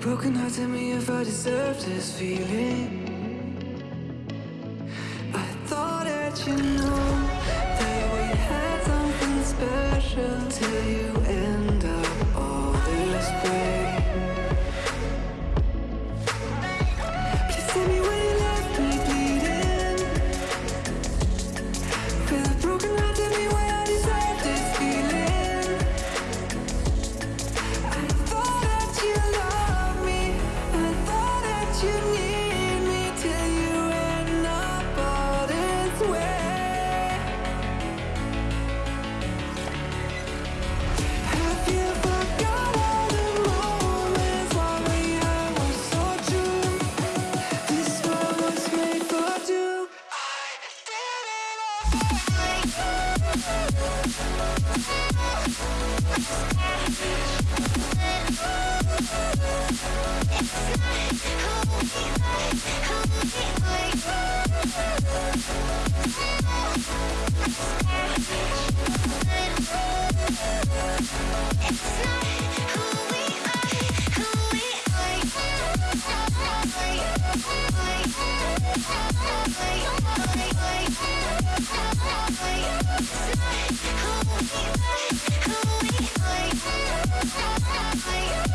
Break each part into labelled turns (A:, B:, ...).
A: broken heart, tell me if I deserve this feeling. I thought that you knew It's not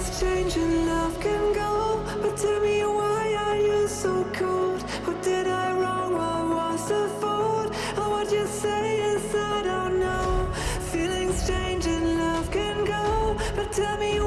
A: Feelings change and love can go But tell me why are you so cold? What did I wrong? What was the fault? And what you say is I don't know Feelings change and love can go But tell me